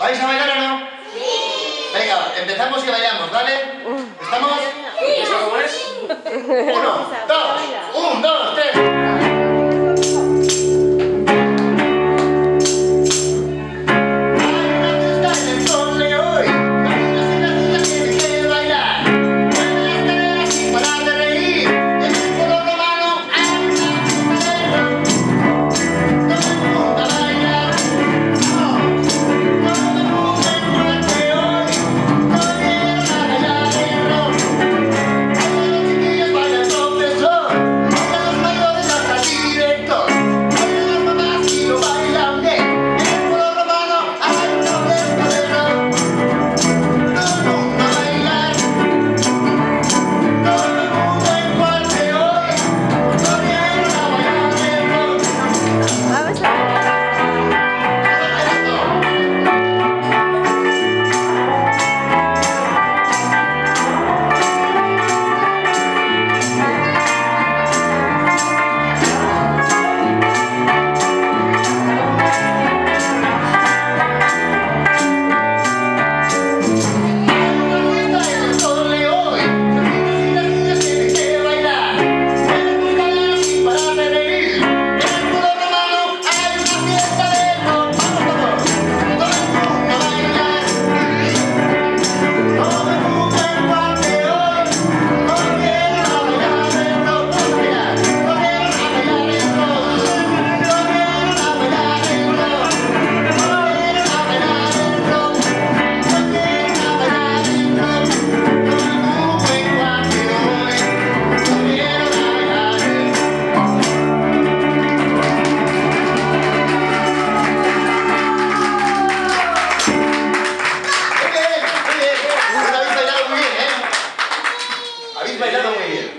¿Vais a bailar o no? Sí. Venga, empezamos y bailamos, ¿vale? ¿Estamos? ¿Eso cómo es? Uno, dos. melhor não ir.